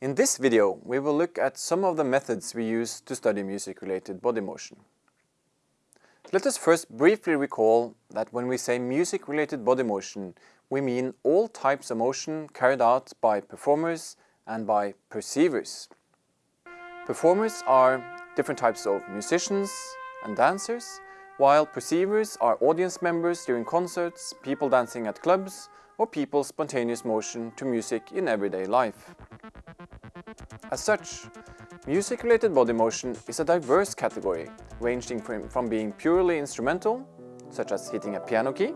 In this video, we will look at some of the methods we use to study music-related body motion. Let us first briefly recall that when we say music-related body motion, we mean all types of motion carried out by performers and by perceivers. Performers are different types of musicians and dancers, while perceivers are audience members during concerts, people dancing at clubs, or people's spontaneous motion to music in everyday life. As such, music-related body motion is a diverse category, ranging from being purely instrumental, such as hitting a piano key,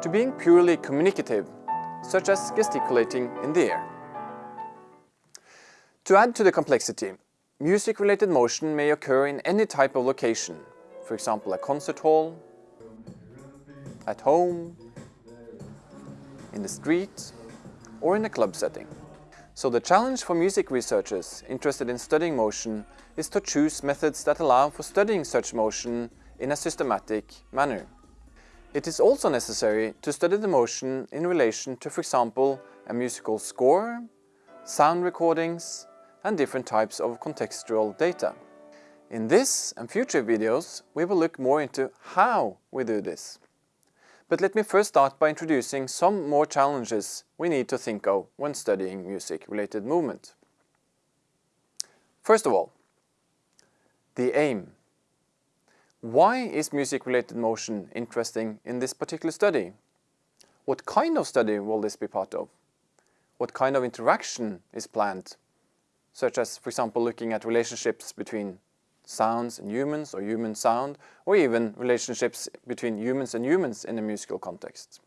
to being purely communicative, such as gesticulating in the air. To add to the complexity, music-related motion may occur in any type of location, for example a concert hall, at home, in the street, or in a club setting. So the challenge for music researchers interested in studying motion is to choose methods that allow for studying such motion in a systematic manner. It is also necessary to study the motion in relation to, for example, a musical score, sound recordings, and different types of contextual data. In this and future videos, we will look more into how we do this. But let me first start by introducing some more challenges we need to think of when studying music-related movement. First of all, the aim. Why is music-related motion interesting in this particular study? What kind of study will this be part of? What kind of interaction is planned? Such as, for example, looking at relationships between sounds and humans or human sound or even relationships between humans and humans in a musical context.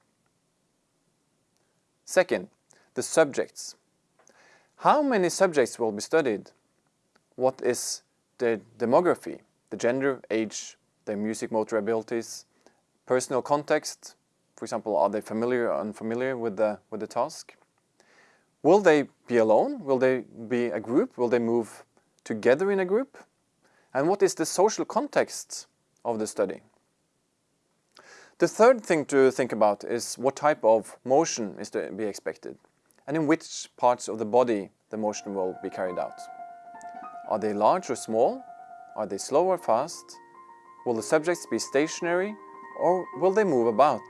Second, the subjects. How many subjects will be studied? What is the demography, the gender, age, their music motor abilities, personal context, for example, are they familiar or unfamiliar with the, with the task? Will they be alone? Will they be a group? Will they move together in a group? And what is the social context of the study? The third thing to think about is what type of motion is to be expected and in which parts of the body the motion will be carried out. Are they large or small? Are they slow or fast? Will the subjects be stationary or will they move about?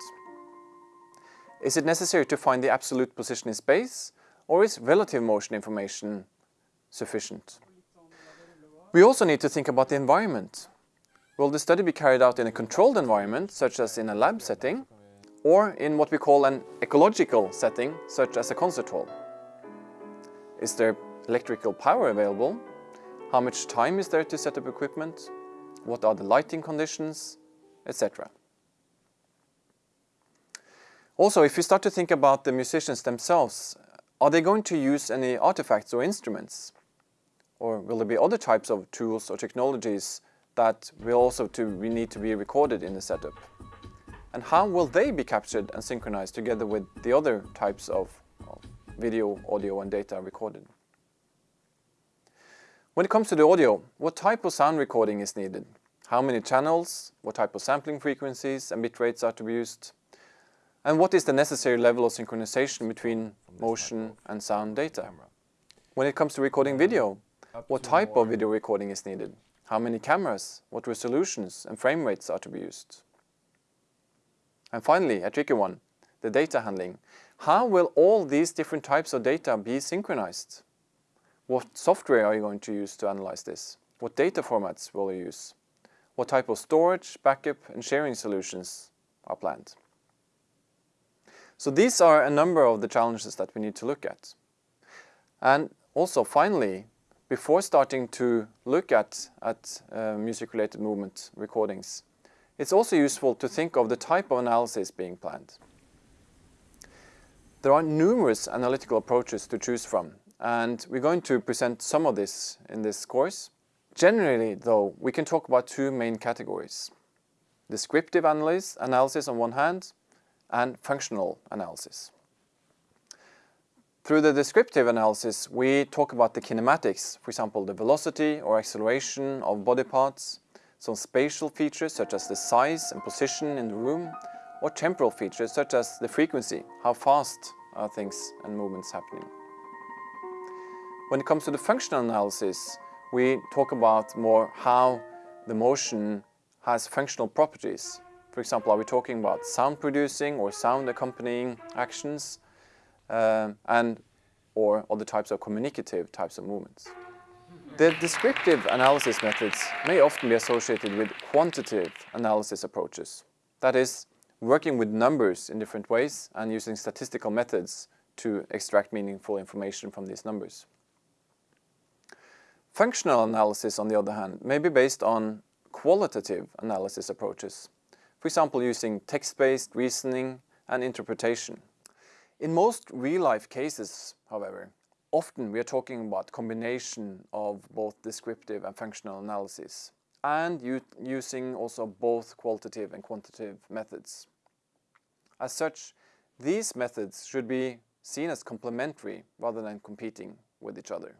Is it necessary to find the absolute position in space or is relative motion information sufficient? We also need to think about the environment. Will the study be carried out in a controlled environment, such as in a lab setting, or in what we call an ecological setting, such as a concert hall? Is there electrical power available? How much time is there to set up equipment? What are the lighting conditions, etc. Also, if we start to think about the musicians themselves, are they going to use any artifacts or instruments? Or will there be other types of tools or technologies that will also to, we need to be recorded in the setup? And how will they be captured and synchronized together with the other types of, of video, audio and data recorded? When it comes to the audio, what type of sound recording is needed? How many channels? What type of sampling frequencies and bit rates are to be used? And what is the necessary level of synchronization between motion and sound data? When it comes to recording video, what type of video recording is needed? How many cameras, what resolutions and frame rates are to be used? And finally, a tricky one, the data handling. How will all these different types of data be synchronized? What software are you going to use to analyze this? What data formats will you use? What type of storage, backup and sharing solutions are planned? So these are a number of the challenges that we need to look at. And also finally, before starting to look at, at uh, music-related movement recordings, it's also useful to think of the type of analysis being planned. There are numerous analytical approaches to choose from, and we're going to present some of this in this course. Generally, though, we can talk about two main categories. Descriptive analysis, analysis on one hand, and functional analysis. Through the descriptive analysis, we talk about the kinematics, for example, the velocity or acceleration of body parts, some spatial features such as the size and position in the room, or temporal features such as the frequency, how fast are things and movements happening. When it comes to the functional analysis, we talk about more how the motion has functional properties. For example, are we talking about sound producing or sound accompanying actions uh, and or other types of communicative types of movements. The descriptive analysis methods may often be associated with quantitative analysis approaches. That is, working with numbers in different ways and using statistical methods to extract meaningful information from these numbers. Functional analysis, on the other hand, may be based on qualitative analysis approaches, for example using text-based reasoning and interpretation. In most real-life cases, however, often we are talking about combination of both descriptive and functional analysis and using also both qualitative and quantitative methods. As such, these methods should be seen as complementary rather than competing with each other.